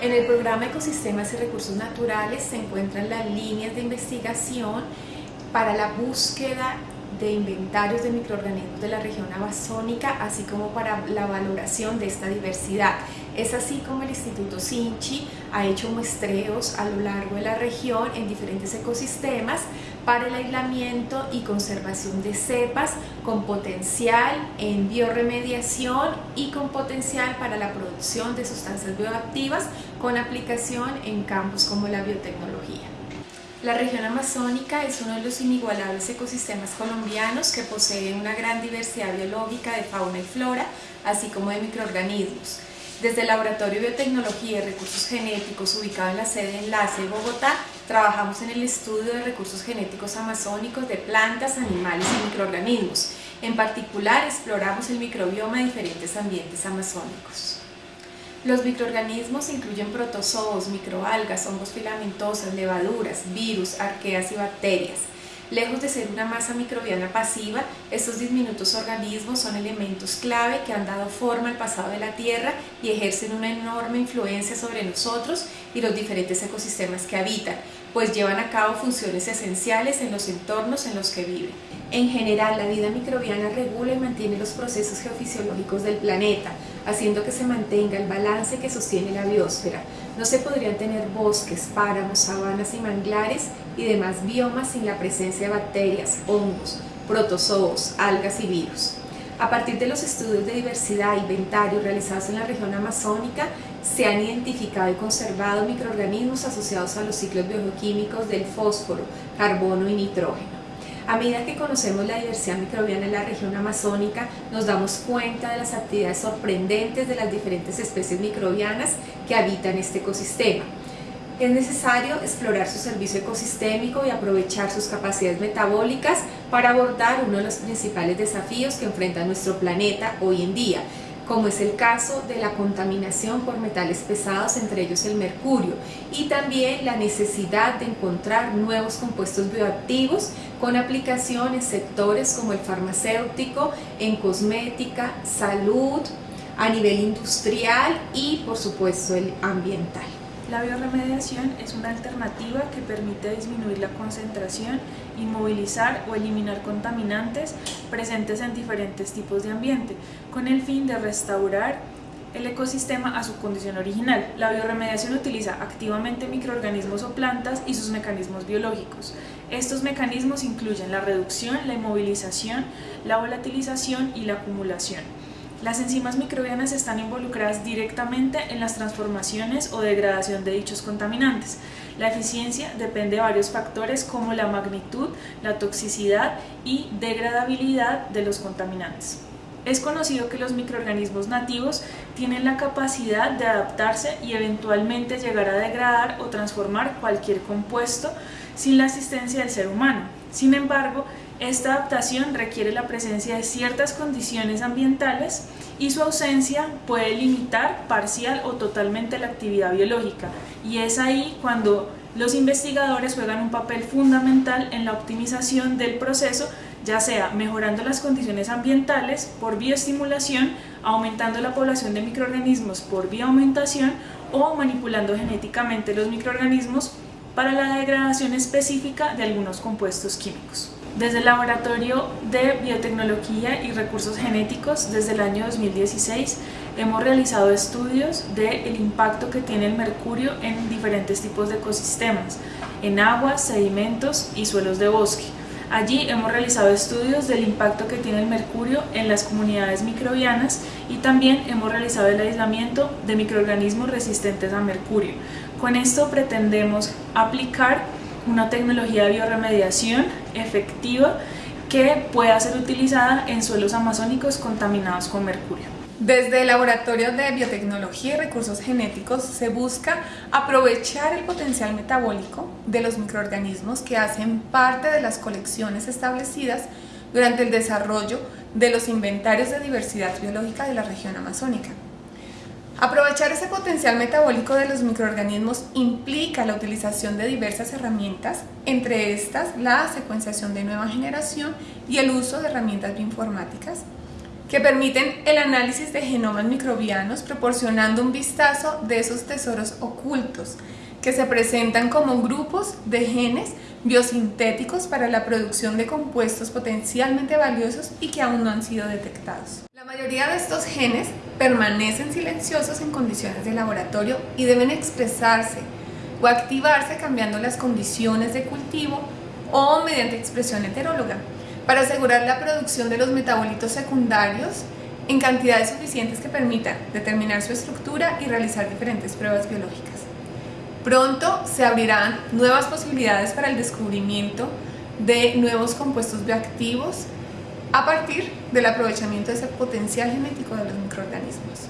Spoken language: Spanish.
el programa Ecosistemas y Recursos Naturales se encuentran las líneas de investigación para la búsqueda de inventarios de microorganismos de la región amazónica, así como para la valoración de esta diversidad. Es así como el Instituto Sinchi ha hecho muestreos a lo largo de la región en diferentes ecosistemas para el aislamiento y conservación de cepas con potencial en bioremediación y con potencial para la producción de sustancias bioactivas con aplicación en campos como la biotecnología. La región amazónica es uno de los inigualables ecosistemas colombianos que posee una gran diversidad biológica de fauna y flora, así como de microorganismos. Desde el Laboratorio de Biotecnología y Recursos Genéticos, ubicado en la sede Enlace Bogotá, trabajamos en el estudio de recursos genéticos amazónicos de plantas, animales y microorganismos. En particular, exploramos el microbioma de diferentes ambientes amazónicos. Los microorganismos incluyen protozoos, microalgas, hongos filamentosas, levaduras, virus, arqueas y bacterias. Lejos de ser una masa microbiana pasiva, estos diminutos organismos son elementos clave que han dado forma al pasado de la Tierra y ejercen una enorme influencia sobre nosotros y los diferentes ecosistemas que habitan, pues llevan a cabo funciones esenciales en los entornos en los que viven. En general, la vida microbiana regula y mantiene los procesos geofisiológicos del planeta, haciendo que se mantenga el balance que sostiene la biosfera. No se podrían tener bosques, páramos, sabanas y manglares y demás biomas sin la presencia de bacterias, hongos, protozoos, algas y virus. A partir de los estudios de diversidad e inventario realizados en la región amazónica, se han identificado y conservado microorganismos asociados a los ciclos bioquímicos del fósforo, carbono y nitrógeno. A medida que conocemos la diversidad microbiana en la región amazónica, nos damos cuenta de las actividades sorprendentes de las diferentes especies microbianas que habitan este ecosistema. Es necesario explorar su servicio ecosistémico y aprovechar sus capacidades metabólicas para abordar uno de los principales desafíos que enfrenta nuestro planeta hoy en día, como es el caso de la contaminación por metales pesados, entre ellos el mercurio, y también la necesidad de encontrar nuevos compuestos bioactivos con aplicación en sectores como el farmacéutico, en cosmética, salud, a nivel industrial y por supuesto el ambiental. La bioremediación es una alternativa que permite disminuir la concentración, inmovilizar o eliminar contaminantes presentes en diferentes tipos de ambiente, con el fin de restaurar el ecosistema a su condición original. La bioremediación utiliza activamente microorganismos o plantas y sus mecanismos biológicos. Estos mecanismos incluyen la reducción, la inmovilización, la volatilización y la acumulación. Las enzimas microbianas están involucradas directamente en las transformaciones o degradación de dichos contaminantes. La eficiencia depende de varios factores como la magnitud, la toxicidad y degradabilidad de los contaminantes. Es conocido que los microorganismos nativos tienen la capacidad de adaptarse y eventualmente llegar a degradar o transformar cualquier compuesto sin la asistencia del ser humano. Sin embargo, esta adaptación requiere la presencia de ciertas condiciones ambientales y su ausencia puede limitar parcial o totalmente la actividad biológica y es ahí cuando los investigadores juegan un papel fundamental en la optimización del proceso ya sea mejorando las condiciones ambientales por bioestimulación, aumentando la población de microorganismos por bioaumentación o manipulando genéticamente los microorganismos para la degradación específica de algunos compuestos químicos. Desde el Laboratorio de Biotecnología y Recursos Genéticos, desde el año 2016, hemos realizado estudios del impacto que tiene el mercurio en diferentes tipos de ecosistemas, en aguas, sedimentos y suelos de bosque. Allí hemos realizado estudios del impacto que tiene el mercurio en las comunidades microbianas y también hemos realizado el aislamiento de microorganismos resistentes a mercurio. Con esto pretendemos aplicar una tecnología de bioremediación efectiva que pueda ser utilizada en suelos amazónicos contaminados con mercurio. Desde el Laboratorio de Biotecnología y Recursos Genéticos se busca aprovechar el potencial metabólico de los microorganismos que hacen parte de las colecciones establecidas durante el desarrollo de los inventarios de diversidad biológica de la región amazónica. Aprovechar ese potencial metabólico de los microorganismos implica la utilización de diversas herramientas, entre estas la secuenciación de nueva generación y el uso de herramientas bioinformáticas. que permiten el análisis de genomas microbianos proporcionando un vistazo de esos tesoros ocultos que se presentan como grupos de genes biosintéticos para la producción de compuestos potencialmente valiosos y que aún no han sido detectados. La mayoría de estos genes permanecen silenciosos en condiciones de laboratorio y deben expresarse o activarse cambiando las condiciones de cultivo o mediante expresión heteróloga para asegurar la producción de los metabolitos secundarios en cantidades suficientes que permitan determinar su estructura y realizar diferentes pruebas biológicas. Pronto se abrirán nuevas posibilidades para el descubrimiento de nuevos compuestos bioactivos a partir del aprovechamiento de ese potencial genético de los microorganismos.